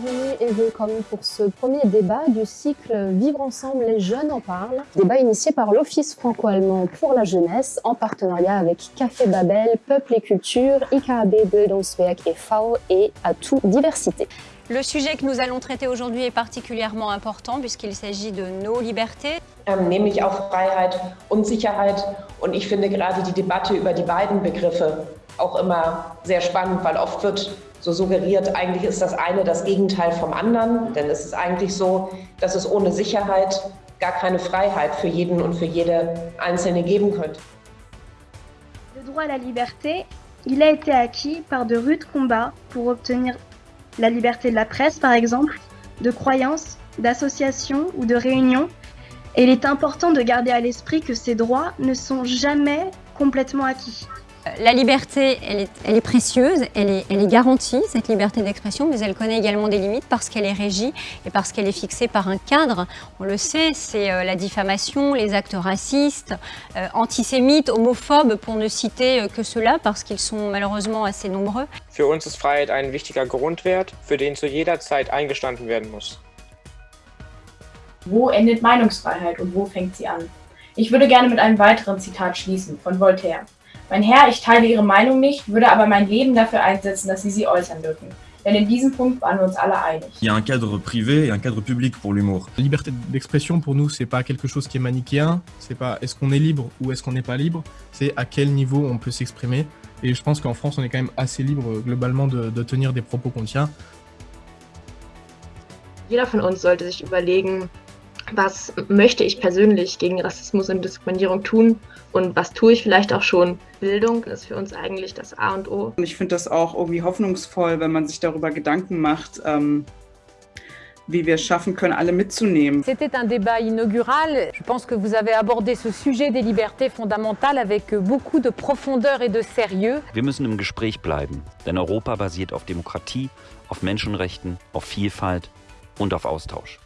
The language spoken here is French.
bienvenue et willkommen pour ce premier débat du cycle Vivre ensemble, les jeunes en parlent. Débat initié par l'Office franco-allemand pour la jeunesse en partenariat avec Café Babel, Peuple et Culture, IKAB Bildungswerk e.V. et Atout Diversité. Le sujet que nous allons traiter aujourd'hui est particulièrement important puisqu'il s'agit de nos libertés. Ähm, nämlich auch Freiheit und Sicherheit. Und ich finde gerade die Debatte über die beiden Begriffe auch immer sehr spannend, weil oft wird so suggeriert, eigentlich ist das eine das Gegenteil vom anderen. Denn es ist eigentlich so, dass es ohne Sicherheit gar keine Freiheit für jeden und für jede Einzelne geben könnte. Le droit à la liberté, il a été acquis par de rudes combats pour obtenir la liberté de la presse par exemple, de croyance, d'association ou de réunion. Et il est important de garder à l'esprit que ces droits ne sont jamais complètement acquis. La liberté, elle est, elle est précieuse, elle est, elle est, garantie, cette liberté d'expression, mais elle connaît également des limites parce qu'elle est régie et parce qu'elle est fixée par un cadre. On le sait, c'est euh, la diffamation, les actes racistes, euh, antisémites, homophobes, pour ne citer euh, que cela, parce qu'ils sont malheureusement assez nombreux. Für uns ist Freiheit ein wichtiger Grundwert, für den zu jeder Zeit eingestanden werden muss. Wo endet Meinungsfreiheit und wo fängt sie an? Ich würde gerne mit einem weiteren Zitat schließen von Voltaire. Mein Herr, ich teile Ihre Meinung nicht, würde aber mein Leben dafür einsetzen, dass Sie sie äußern dürfen. Denn in diesem Punkt waren wir uns alle einig. Il y a un cadre privé et un cadre public pour l'humour. La liberté d'expression pour nous, c'est pas quelque chose qui est manichéen. C'est pas est-ce qu'on est libre ou est-ce qu'on n'est pas libre? C'est à quel niveau on peut s'exprimer. Et je pense qu'en France, on est quand même assez libre globalement de, de tenir des propos qu'on tient. Jeder von uns sollte sich überlegen, was möchte ich persönlich gegen Rassismus und Diskriminierung tun und was tue ich vielleicht auch schon. Bildung ist für uns eigentlich das A und O. Ich finde das auch irgendwie hoffnungsvoll, wenn man sich darüber Gedanken macht, ähm, wie wir es schaffen können, alle mitzunehmen. C'était un débat inaugural. Je pense que vous avez abordé ce sujet des libertés fondamentales avec beaucoup de profondeur et de sérieux. Wir müssen im Gespräch bleiben, denn Europa basiert auf Demokratie, auf Menschenrechten, auf Vielfalt und auf Austausch.